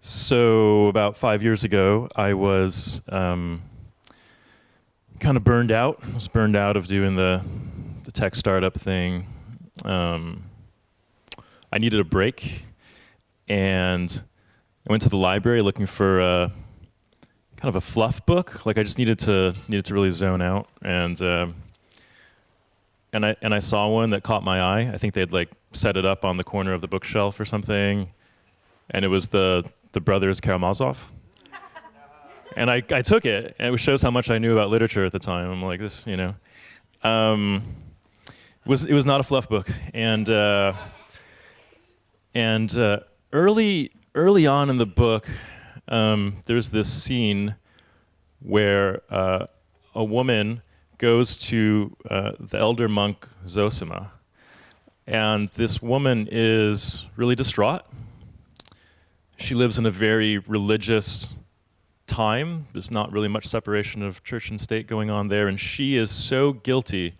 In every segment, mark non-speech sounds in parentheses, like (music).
So about five years ago, I was um, kind of burned out. I was burned out of doing the the tech startup thing. Um, I needed a break, and I went to the library looking for a kind of a fluff book. Like I just needed to needed to really zone out, and um, and I and I saw one that caught my eye. I think they'd like set it up on the corner of the bookshelf or something, and it was the the brothers Karamazov. And I, I took it, and it shows how much I knew about literature at the time. I'm like, this, you know. Um, it, was, it was not a fluff book. And, uh, and uh, early, early on in the book, um, there's this scene where uh, a woman goes to uh, the elder monk Zosima. And this woman is really distraught she lives in a very religious time. There's not really much separation of church and state going on there, and she is so guilty.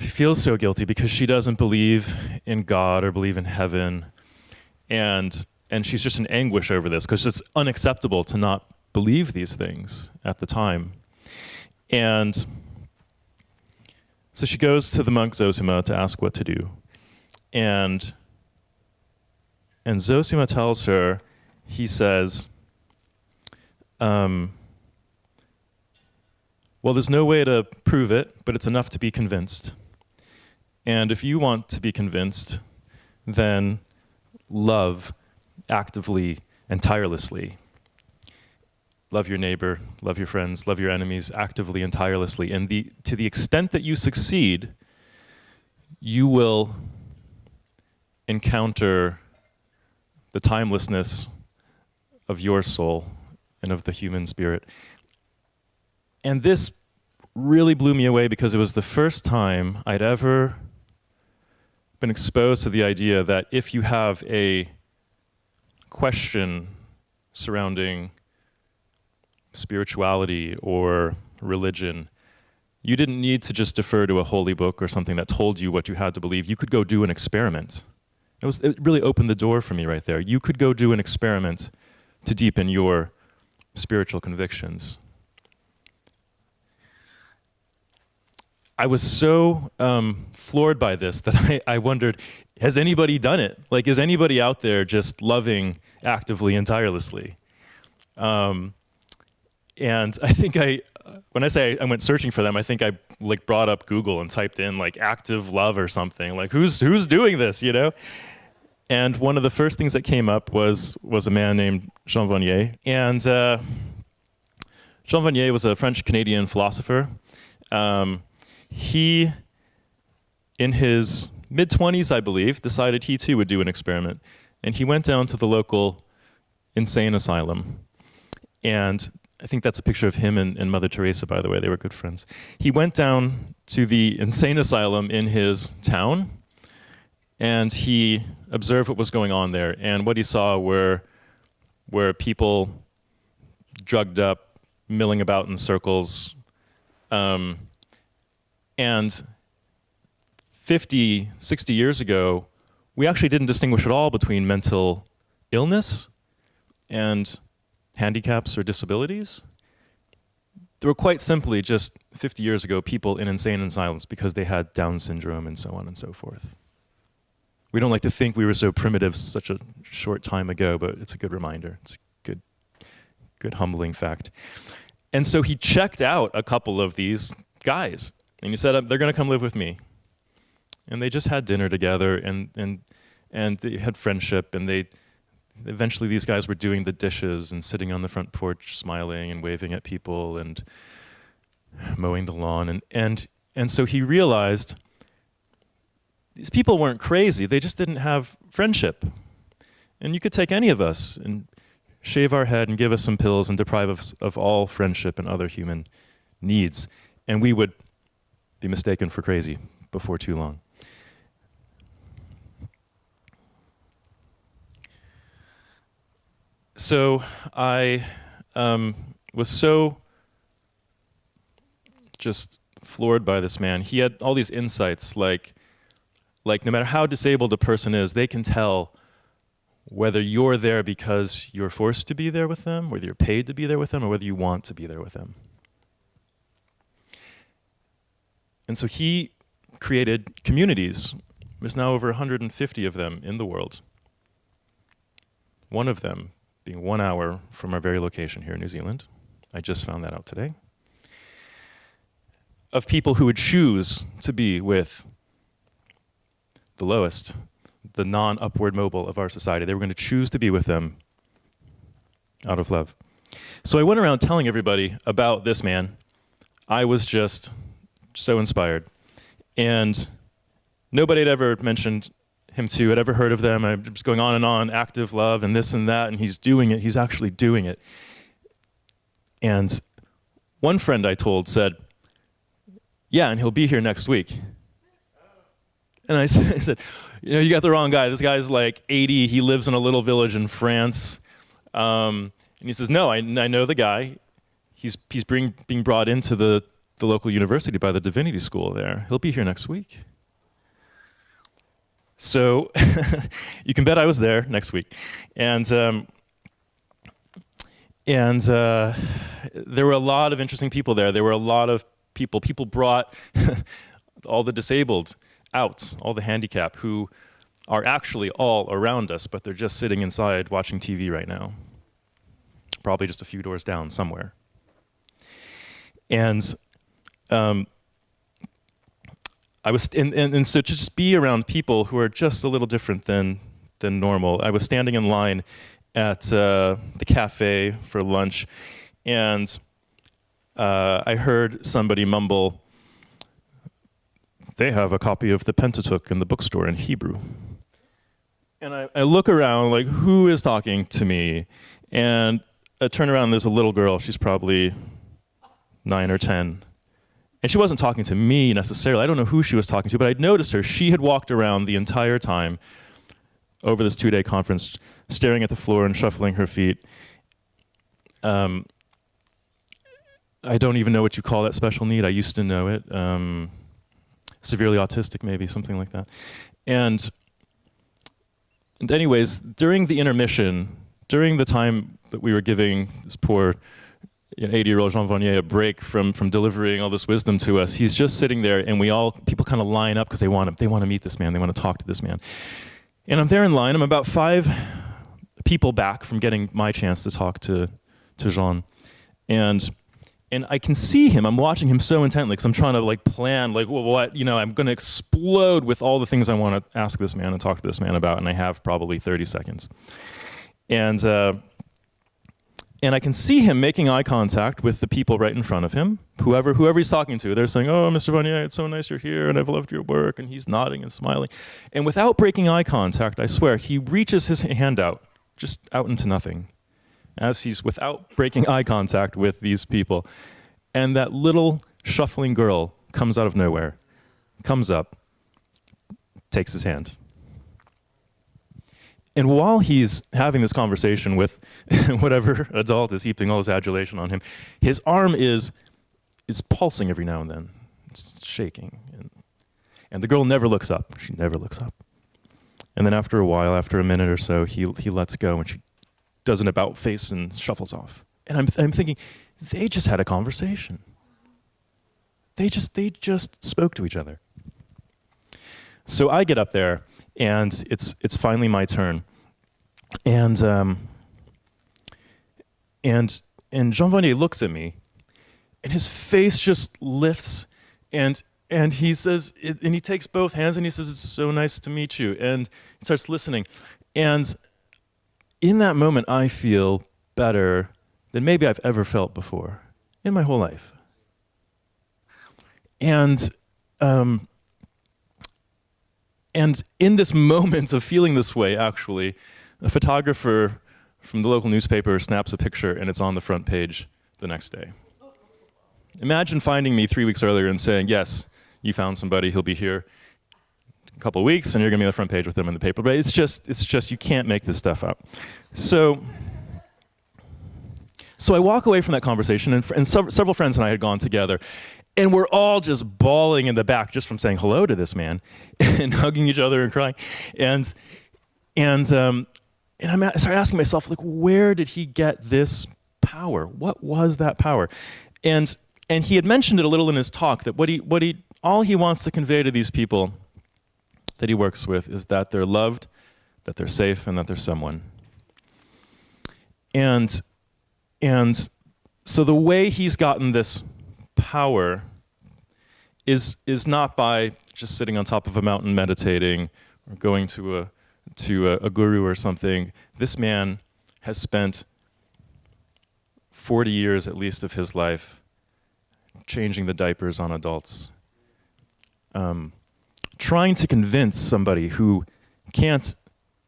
She feels so guilty because she doesn't believe in God or believe in heaven, and and she's just in anguish over this because it's unacceptable to not believe these things at the time. And so she goes to the monk Zosima to ask what to do, and and Zosima tells her, he says, um, well, there's no way to prove it, but it's enough to be convinced. And if you want to be convinced, then love actively and tirelessly. Love your neighbor, love your friends, love your enemies actively and tirelessly. And the, to the extent that you succeed, you will encounter the timelessness of your soul and of the human spirit. And this really blew me away because it was the first time I'd ever been exposed to the idea that if you have a question surrounding spirituality or religion, you didn't need to just defer to a holy book or something that told you what you had to believe. You could go do an experiment. It, was, it really opened the door for me right there. You could go do an experiment to deepen your spiritual convictions. I was so um, floored by this that (laughs) I, I, wondered, has anybody done it? Like, is anybody out there just loving actively and tirelessly? Um, and I think I, when I say I went searching for them, I think I like brought up Google and typed in like active love or something. Like, who's who's doing this? You know? And one of the first things that came up was, was a man named Jean Vanier. And uh, Jean Vanier was a French-Canadian philosopher. Um, he, in his mid-20s, I believe, decided he too would do an experiment. And he went down to the local insane asylum. And I think that's a picture of him and, and, Mother Teresa, by the way. They were good friends. He went down to the insane asylum in his town, and he observed what was going on there. And what he saw were, were people drugged up, milling about in circles. Um, and 50, 60 years ago, we actually didn't distinguish at all between mental illness and handicaps or disabilities. There were quite simply just 50 years ago people in insane asylums because they had Down syndrome and so on and so forth. We don't like to think we were so primitive such a short time ago, but it's a good reminder. It's a good, good humbling fact. And so he checked out a couple of these guys, and he said, um, they're going to come live with me. And they just had dinner together, and, and, and they had friendship, and they, eventually these guys were doing the dishes and sitting on the front porch smiling and waving at people and mowing the lawn. And, and, and so he realized these people weren't crazy, they just didn't have friendship. And you could take any of us and shave our head and give us some pills and deprive us of all friendship and other human needs, and we would be mistaken for crazy before too long. So I um, was so just floored by this man. He had all these insights like like no matter how disabled a person is, they can tell whether you're there because you're forced to be there with them, whether you're paid to be there with them, or whether you want to be there with them. And so he created communities. There's now over 150 of them in the world. One of them being one hour from our very location here in New Zealand. I just found that out today. Of people who would choose to be with the lowest, the non upward mobile of our society. They were going to choose to be with them out of love. So I went around telling everybody about this man. I was just so inspired. And nobody had ever mentioned him to, had ever heard of them. I'm just going on and on, active love and this and that, and he's doing it. He's actually doing it. And one friend I told said, yeah, and he'll be here next week. And I (laughs) said, you know, you got the wrong guy. This guy's like 80. He lives in a little village in France. Um, and he says, no, I, I know the guy. He's, he's being, being brought into the, the local university by the divinity school there. He'll be here next week. So (laughs) you can bet I was there next week. And, um, and uh, there were a lot of interesting people there. There were a lot of people. People brought (laughs) all the disabled out, all the handicap, who are actually all around us, but they're just sitting inside watching TV right now. Probably just a few doors down somewhere. And um, I was, and, and, and so to just be around people who are just a little different than, than normal. I was standing in line at uh, the cafe for lunch, and uh, I heard somebody mumble, they have a copy of the Pentateuch in the bookstore in Hebrew. And I, I look around, like, who is talking to me? And I turn around, there's a little girl. She's probably nine or 10. And she wasn't talking to me necessarily. I don't know who she was talking to, but I'd noticed her. She had walked around the entire time over this two-day conference, staring at the floor and shuffling her feet. Um, I don't even know what you call that special need. I used to know it. Um, severely autistic, maybe, something like that. And, and anyways, during the intermission, during the time that we were giving this poor 80-year-old Jean Vanier a break from, from delivering all this wisdom to us, he's just sitting there and we all, people kind of line up because they want to, they want to meet this man, they want to talk to this man. And I'm there in line, I'm about five people back from getting my chance to talk to, to Jean. And and I can see him. I'm watching him so intently because I'm trying to like plan like well, what you know. I'm going to explode with all the things I want to ask this man and talk to this man about, and I have probably 30 seconds. And uh, and I can see him making eye contact with the people right in front of him, whoever whoever he's talking to. They're saying, "Oh, Mr. Vanier, it's so nice you're here, and I've loved your work." And he's nodding and smiling, and without breaking eye contact, I swear, he reaches his hand out, just out into nothing as he's without breaking eye contact with these people. And that little shuffling girl comes out of nowhere, comes up, takes his hand. And while he's having this conversation with (laughs) whatever adult is heaping all this adulation on him, his arm is, is pulsing every now and then. It's shaking. And, and the girl never looks up. She never looks up. And then after a while, after a minute or so, he, he lets go and she does an about face and shuffles off. And I'm, I'm thinking, they just had a conversation. They just, they just spoke to each other. So I get up there, and it's, it's finally my turn. And, um, and, and Jean Vanier looks at me, and his face just lifts, and, and he says, and he takes both hands, and he says, it's so nice to meet you, and he starts listening. And in that moment, I feel better than maybe I've ever felt before in my whole life. And, um, and in this (laughs) moment of feeling this way, actually, a photographer from the local newspaper snaps a picture and it's on the front page the next day. Imagine finding me three weeks earlier and saying, yes, you found somebody, he'll be here a couple weeks and you're gonna be on the front page with them in the paper. But it's just, it's just, you can't make this stuff up. So, so I walk away from that conversation and, and several friends and I had gone together and we're all just bawling in the back just from saying hello to this man (laughs) and hugging each other and crying. And, and, um, and I started asking myself, like, where did he get this power? What was that power? And and he had mentioned it a little in his talk that what he what he all he wants to convey to these people that he works with is that they're loved, that they're safe, and that they're someone. And and so the way he's gotten this power is is not by just sitting on top of a mountain meditating or going to a to a, a guru or something. This man has spent 40 years at least of his life changing the diapers on adults, um, trying to convince somebody who can't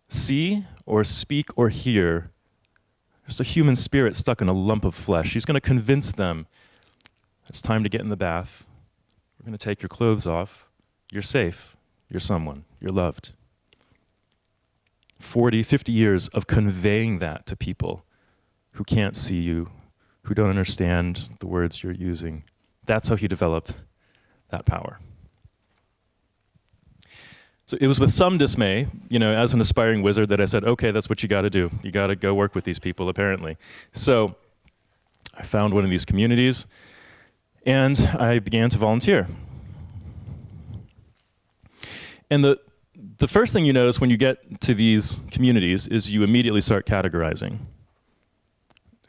see or speak or hear, just a human spirit stuck in a lump of flesh. He's going to convince them it's time to get in the bath. We're going to take your clothes off. You're safe. You're someone. You're loved. 40, 50 years of conveying that to people who can't see you, who don't understand the words you're using. That's how he developed that power. So it was with some dismay, you know, as an aspiring wizard that I said, okay, that's what you got to do. You got to go work with these people, apparently. So I found one of these communities and I began to volunteer. And the, the first thing you notice when you get to these communities is you immediately start categorizing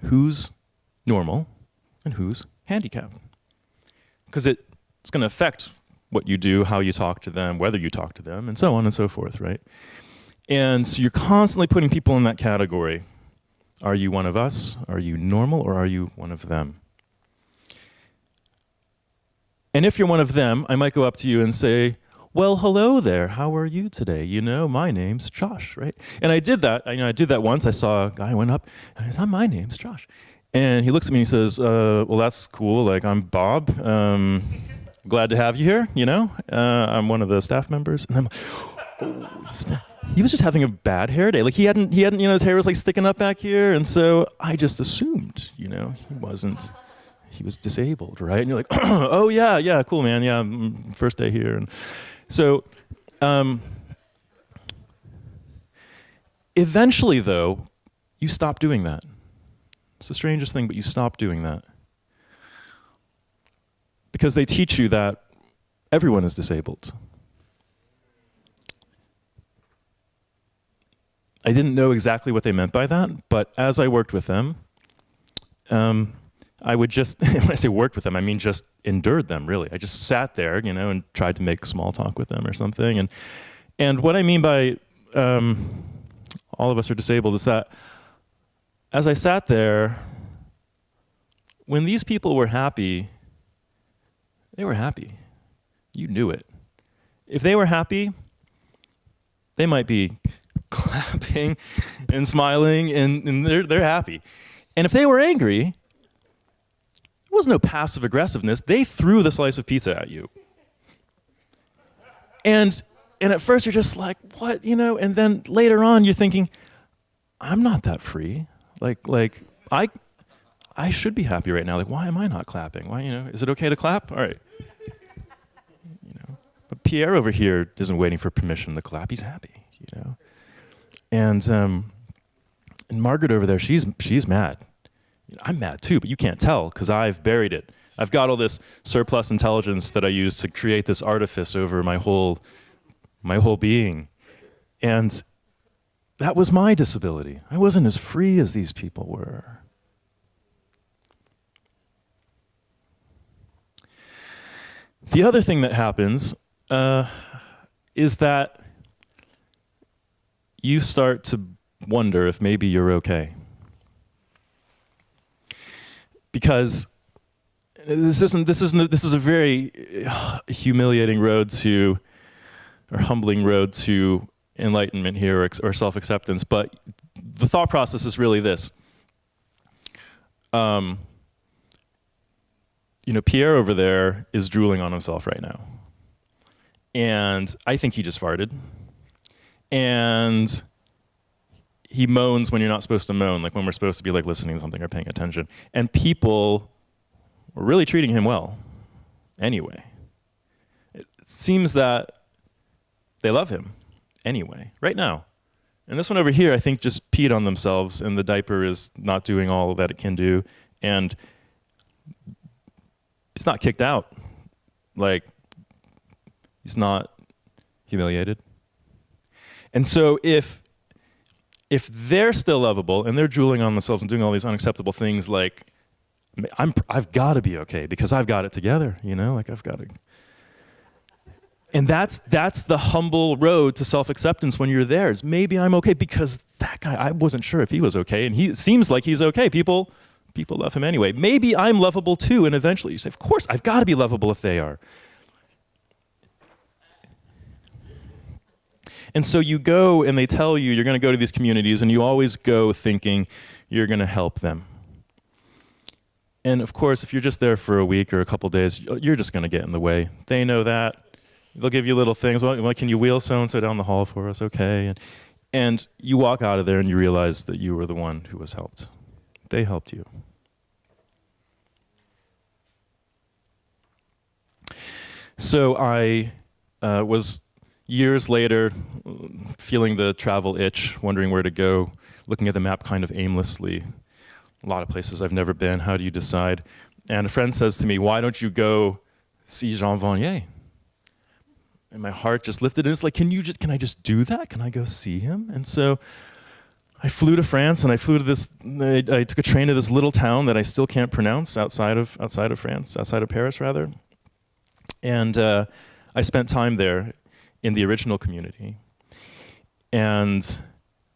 who's normal and who's handicapped. Because it, it's going to affect what you do, how you talk to them, whether you talk to them, and so on and so forth, right? And so you're constantly putting people in that category. Are you one of us? Are you normal? Or are you one of them? And if you're one of them, I might go up to you and say, well, hello there. How are you today? You know, my name's Josh, right? And I did that. I, you know, I did that once. I saw a guy went up, and I said, my name's Josh. And he looks at me and he says, uh, well, that's cool. Like, I'm Bob. Um, glad to have you here, you know? Uh, I'm one of the staff members. And I'm oh, he was just having a bad hair day. Like, he hadn't, he hadn't, you know, his hair was like sticking up back here. And so I just assumed, you know, he wasn't he was disabled, right? And you're like, (clears throat) oh yeah, yeah, cool, man, yeah, mm, first day here. And so, um, eventually, though, you stop doing that. It's the strangest thing, but you stop doing that because they teach you that everyone is disabled. I didn't know exactly what they meant by that, but as I worked with them, um, I would just, (laughs) when I say worked with them, I mean just endured them, really. I just sat there, you know, and tried to make small talk with them or something. And, and what I mean by um, all of us are disabled is that as I sat there, when these people were happy, they were happy. You knew it. If they were happy, they might be (laughs) clapping and smiling and, and they're, they're happy. And if they were angry, was no passive aggressiveness. They threw the slice of pizza at you. And, and at first you're just like, what, you know? And then later on you're thinking, I'm not that free. Like, like I, I should be happy right now. Like, why am I not clapping? Why, you know, is it okay to clap? All right. You know, but Pierre over here isn't waiting for permission to clap. He's happy, you know. And um, and Margaret over there, she's she's mad. I'm mad too, but you can't tell because I've buried it. I've got all this surplus intelligence that I use to create this artifice over my whole, my whole being. And that was my disability. I wasn't as free as these people were. The other thing that happens uh, is that you start to wonder if maybe you're okay because this isn't this isn't this is a very humiliating road to or humbling road to enlightenment here or, or self-acceptance but the thought process is really this. Um, you know Pierre over there is drooling on himself right now. And I think he just farted. And he moans when you're not supposed to moan, like when we're supposed to be like listening to something or paying attention. And people were really treating him well anyway. It seems that they love him anyway, right now. And this one over here, I think, just peed on themselves, and the diaper is not doing all that it can do, and it's not kicked out. Like, he's not humiliated. And so if if they're still lovable and they're drooling on themselves and doing all these unacceptable things like I'm I've got to be okay because I've got it together, you know? Like I've got to and that's that's the humble road to self-acceptance when you're there. Is maybe I'm okay because that guy I wasn't sure if he was okay and he seems like he's okay. People people love him anyway. Maybe I'm lovable too and eventually you say, "Of course, I've got to be lovable if they are." And so you go and they tell you you're going to go to these communities and you always go thinking you're going to help them. And of course, if you're just there for a week or a couple days, you're just going to get in the way. They know that. They'll give you little things. Well, can you wheel so and so down the hall for us? Okay. And, and you walk out of there and you realize that you were the one who was helped. They helped you. So I uh, was years later, feeling the travel itch, wondering where to go, looking at the map kind of aimlessly. A lot of places I've never been. How do you decide? And a friend says to me, Why don't you go see Jean Vanier? And my heart just lifted, and it's like, Can you just, can I just do that? Can I go see him? And so I flew to France, and I flew to this. I, I took a train to this little town that I still can't pronounce outside of outside of France, outside of Paris, rather. And uh, I spent time there in the original community. And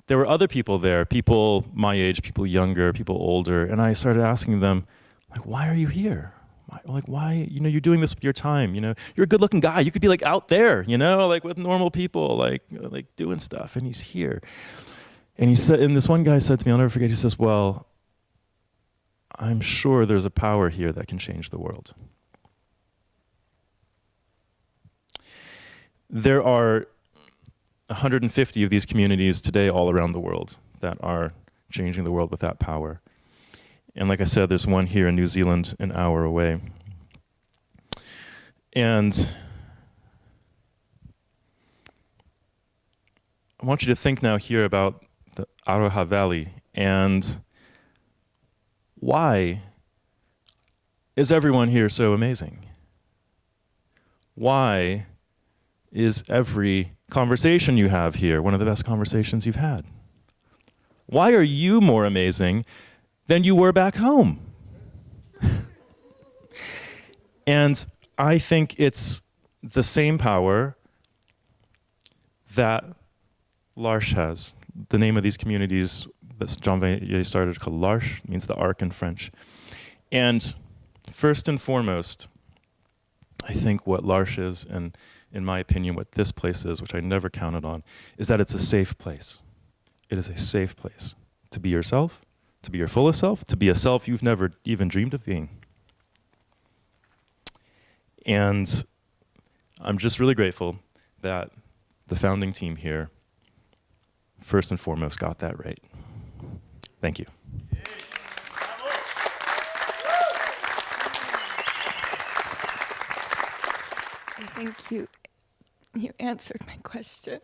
there were other people there, people my age, people younger, people older, and I started asking them, like, why are you here? Why, like, why, you know, you're doing this with your time, you know, you're a good looking guy. You could be like out there, you know, like with normal people, like, like doing stuff, and he's here. And he said, and this one guy said to me, I'll never forget, he says, well, I'm sure there's a power here that can change the world. There are 150 of these communities today all around the world that are changing the world with that power. And like I said, there's one here in New Zealand an hour away. And I want you to think now here about the Aroha Valley and why is everyone here so amazing? Why is every conversation you have here one of the best conversations you've had? Why are you more amazing than you were back home? (laughs) and I think it's the same power that L'Arche has. The name of these communities that Jean Vanier started called L'Arche, means the ark in French. And first and foremost, I think what L'Arche is, and in my opinion, what this place is, which I never counted on, is that it's a safe place. It is a safe place to be yourself, to be your fullest self, to be a self you've never even dreamed of being. And I'm just really grateful that the founding team here, first and foremost, got that right. Thank you. Thank you (laughs) you answered my question.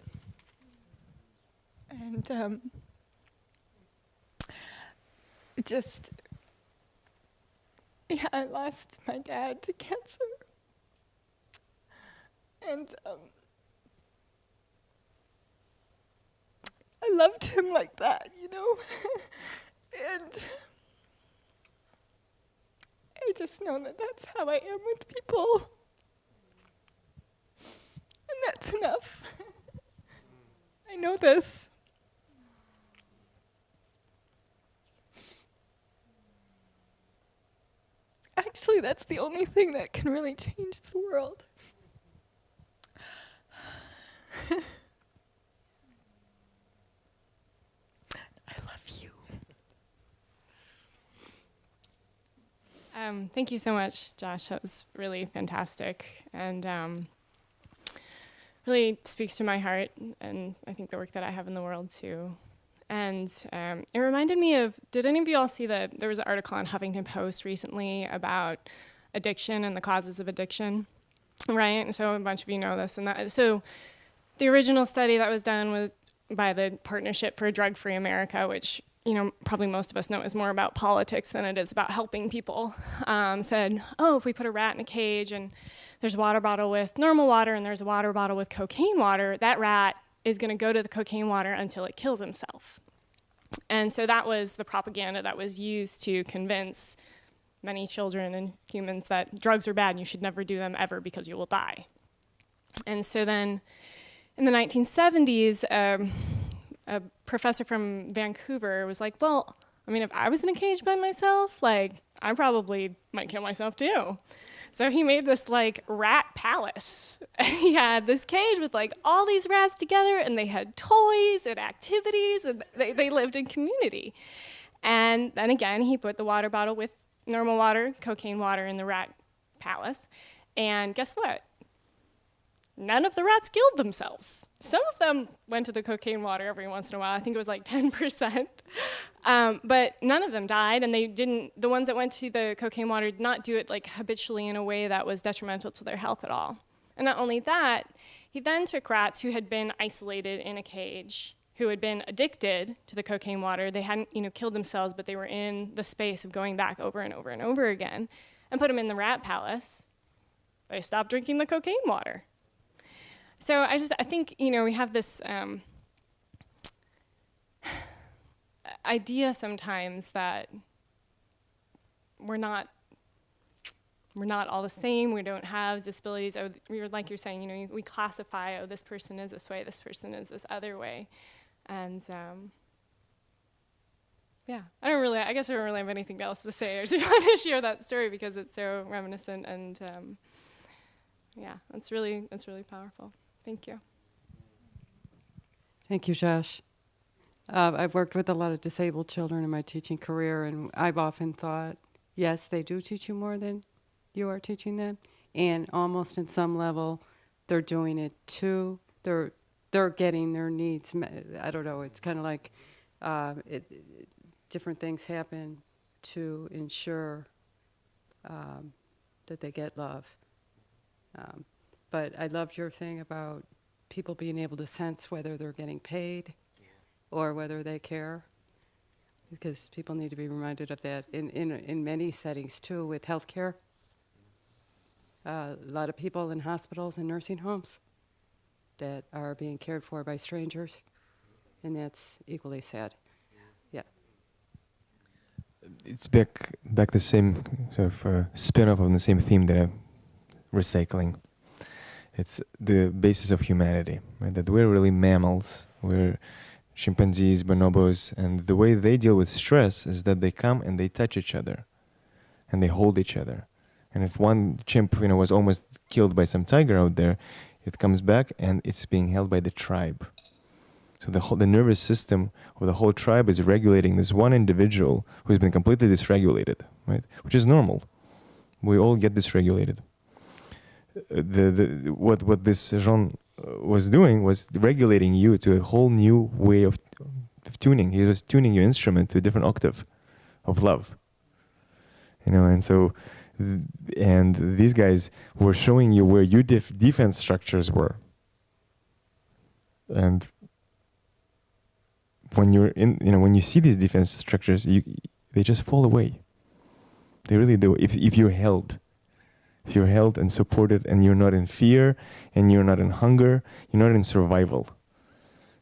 And um, just, yeah, I lost my dad to cancer. And um, I loved him like that, you know? (laughs) and I just know that that's how I am with people. And that's enough. I know this. Actually, that's the only thing that can really change the world. (laughs) I love you. Um, thank you so much, Josh. That was really fantastic. And um, really speaks to my heart and I think the work that I have in the world too. And um, it reminded me of, did any of you all see that there was an article on Huffington Post recently about addiction and the causes of addiction, right? And so a bunch of you know this and that. So the original study that was done was by the Partnership for a Drug Free America, which you know probably most of us know is more about politics than it is about helping people. Um, said, oh, if we put a rat in a cage and there's a water bottle with normal water and there's a water bottle with cocaine water, that rat is going to go to the cocaine water until it kills himself. And so that was the propaganda that was used to convince many children and humans that drugs are bad and you should never do them ever because you will die. And so then in the 1970s, um, a professor from Vancouver was like, well, I mean, if I was in a cage by myself, like, I probably might kill myself too. So he made this like rat palace. (laughs) he had this cage with like all these rats together and they had toys and activities and they, they lived in community. And then again, he put the water bottle with normal water, cocaine water in the rat palace. And guess what? None of the rats killed themselves. Some of them went to the cocaine water every once in a while. I think it was like (laughs) 10%. Um, but none of them died, and they didn't, the ones that went to the cocaine water did not do it like habitually in a way that was detrimental to their health at all. And not only that, he then took rats who had been isolated in a cage, who had been addicted to the cocaine water. They hadn't, you know, killed themselves, but they were in the space of going back over and over and over again, and put them in the rat palace. They stopped drinking the cocaine water so I just I think you know we have this um, (sighs) idea sometimes that we're not we're not all the same. We don't have disabilities. Oh, we're like you're saying, you know, we classify. Oh, this person is this way. This person is this other way, and um, yeah, I don't really. I guess I don't really have anything else to say. (laughs) I just want to share that story because it's so reminiscent, and um, yeah, it's really it's really powerful. Thank you. Thank you, Josh. Uh, I've worked with a lot of disabled children in my teaching career, and I've often thought, yes, they do teach you more than you are teaching them, and almost in some level, they're doing it too. They're they're getting their needs. Met. I don't know. It's kind of like uh, it, different things happen to ensure um, that they get love. Um, but I loved your thing about people being able to sense whether they're getting paid yeah. or whether they care. Because people need to be reminded of that in, in, in many settings too, with healthcare. Uh, a lot of people in hospitals and nursing homes that are being cared for by strangers, and that's equally sad. Yeah. It's back back the same sort of uh, spin-off on the same theme that I'm recycling it's the basis of humanity, right? That we're really mammals. We're chimpanzees, bonobos, and the way they deal with stress is that they come and they touch each other, and they hold each other. And if one chimp, you know, was almost killed by some tiger out there, it comes back and it's being held by the tribe. So the whole, the nervous system of the whole tribe is regulating this one individual who's been completely dysregulated, right? Which is normal. We all get dysregulated the, the what what this Jean uh, was doing was regulating you to a whole new way of, of tuning. He was tuning your instrument to a different octave of love. You know, and so, and these guys were showing you where your def defense structures were. And when you're in, you know, when you see these defense structures, you they just fall away. They really do. If if you're held you're held and supported and you're not in fear and you're not in hunger, you're not in survival.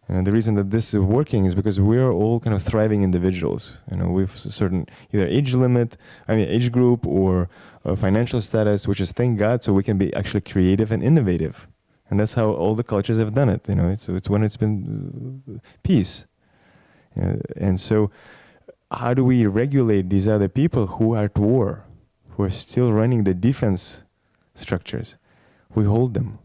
And the reason that this is working is because we're all kind of thriving individuals. You know, with a certain either age limit, I mean age group or financial status, which is thank God, so we can be actually creative and innovative. And that's how all the cultures have done it. You know, it's it's when it's been uh, peace. And so, how do we regulate these other people who are at war? Who are still running the defense structures, we hold them.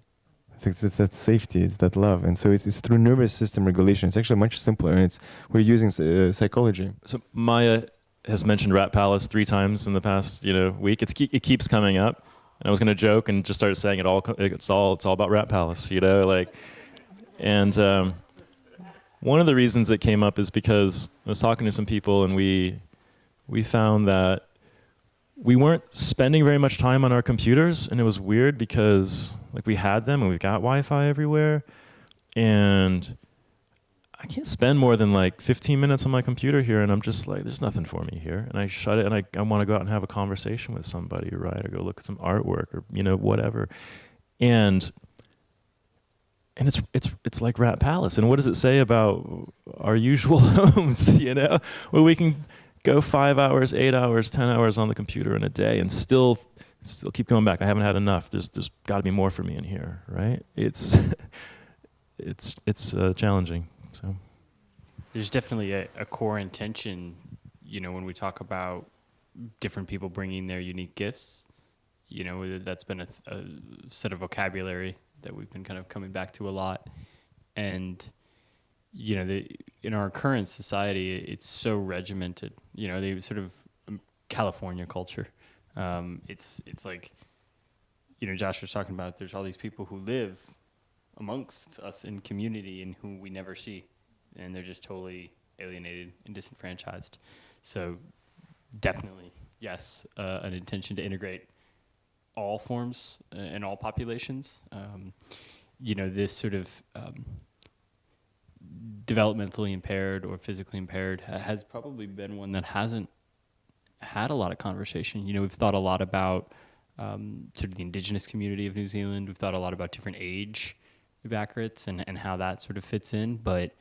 It's, it's that safety, it's that love, and so it's, it's, through nervous system regulation. It's actually much simpler, and it's we're using uh, psychology. So Maya has mentioned Rat Palace three times in the past you know week. It's it keeps coming up, and I was going to joke and just start saying it all. It's all it's all about Rat Palace, you know, like, and um, one of the reasons it came up is because I was talking to some people, and we we found that we weren't spending very much time on our computers and it was weird because like we had them and we've got Wi-Fi everywhere and I can't spend more than like 15 minutes on my computer here, and I'm just like, there's nothing for me here, and I shut it, and I, I want to go out and have a conversation with somebody, right, or go look at some artwork, or you know, whatever, and and it's it's it's like Rat Palace. And what does it say about our usual (laughs) homes? You know, where we can go five hours, eight hours, ten hours on the computer in a day, and still still keep going back. I haven't had enough. There's there's got to be more for me in here, right? It's (laughs) it's it's uh, challenging. So There's definitely a, a core intention, you know, when we talk about different people bringing their unique gifts. You know, that's been a, a set of vocabulary that we've been kind of coming back to a lot, and you know, the, in our current society, it's so regimented. You know, they sort of um, California culture. Um, it's it's like, you know, Josh was talking about. There's all these people who live amongst us in community and who we never see, and they're just totally alienated and disenfranchised. So, definitely, yes, uh, an intention to integrate all forms uh, and all populations. Um, you know, this sort of um, developmentally impaired or physically impaired has probably been one that hasn't had a lot of conversation. You know, we've thought a lot about um, sort of the indigenous community of New Zealand. We've thought a lot about different age backwards and, and how that sort of fits in, but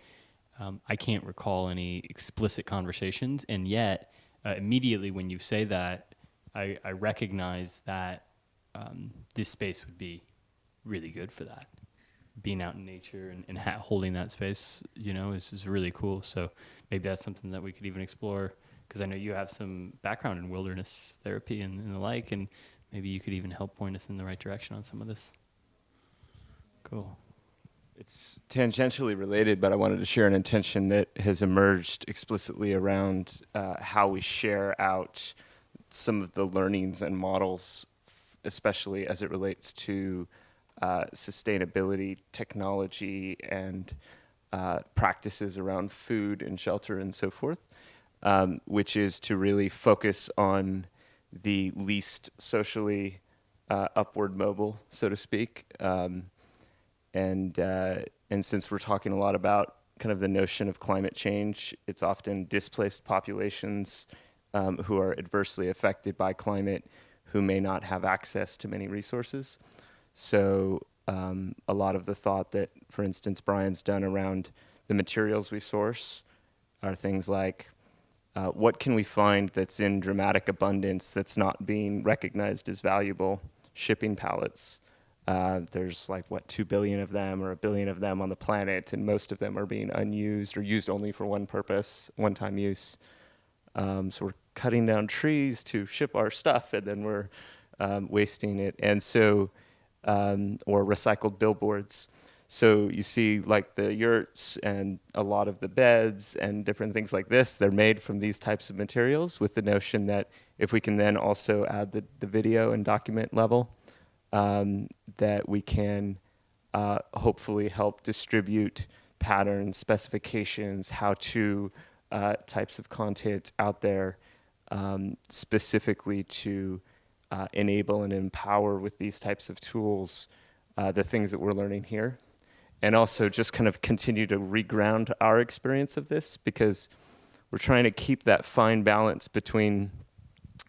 um, I can't recall any explicit conversations. And yet, uh, immediately when you say that, I, I recognize that um, this space would be really good for that. Being out in nature and, and ha- holding that space, you know, is, is really cool. So maybe that's something that we could even explore because I know you have some background in wilderness therapy and, and the like, and maybe you could even help point us in the right direction on some of this. Cool. It's tangentially related, but I wanted to share an intention that has emerged explicitly around uh, how we share out some of the learnings and models, especially as it relates to uh, sustainability, technology, and uh, practices around food and shelter and so forth, um, which is to really focus on the least socially uh, upward mobile, so to speak. Um, and uh, and since we're talking a lot about kind of the notion of climate change, it's often displaced populations um, who are adversely affected by climate who may not have access to many resources. So um, a lot of the thought that, for instance, Brian's done around the materials we source are things like uh, what can we find that's in dramatic abundance that's not being recognized as valuable? Shipping pallets. Uh, there's like what two billion of them or a billion of them on the planet, and most of them are being unused or used only for one purpose, one-time use. Um, so we're cutting down trees to ship our stuff, and then we're um, wasting it. And so, um, or recycled billboards. So you see, like the yurts and a lot of the beds and different things like this, they're made from these types of materials with the notion that if we can then also add the, the video and document level, um, that we can uh, hopefully help distribute patterns, specifications, how to uh, types of content out there um, specifically to uh, enable and empower with these types of tools uh, the things that we're learning here. And also just kind of continue to reground our experience of this because we're trying to keep that fine balance between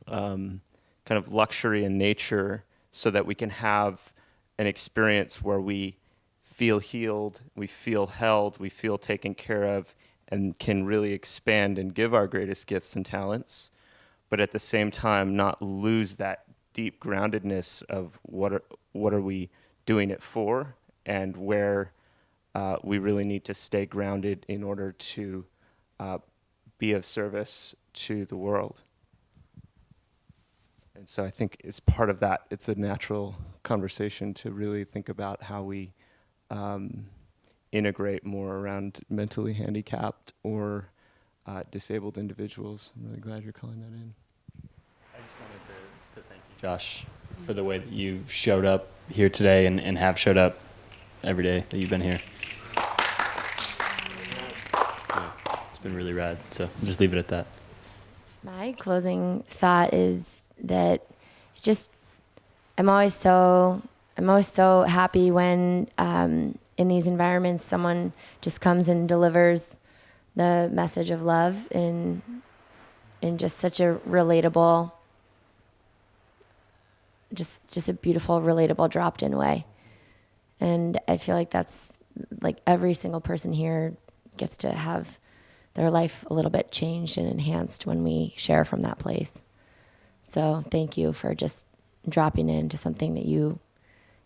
um, kind of luxury and nature so that we can have an experience where we feel healed, we feel held, we feel taken care of, and can really expand and give our greatest gifts and talents, but at the same time not lose that deep groundedness of what are what are we doing it for and where uh, we really need to stay grounded in order to uh, be of service to the world. And so I think as part of that, it's a natural conversation to really think about how we um, integrate more around mentally handicapped or uh, disabled individuals. I'm really glad you're calling that in. I just wanted to, to thank you, Josh, for the way that you showed up here today and, and have showed up every day that you've been here. Yeah, it's been really rad. So I'll just leave it at that. My closing thought is that just I'm always so I'm always so happy when um, in these environments, someone just comes and delivers the message of love in in just such a relatable, just just a beautiful, relatable, dropped in way. And I feel like that's like every single person here gets to have their life a little bit changed and enhanced when we share from that place. So thank you for just dropping into something that you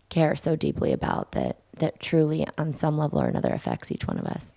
care so deeply about that that truly on some level or another affects each one of us.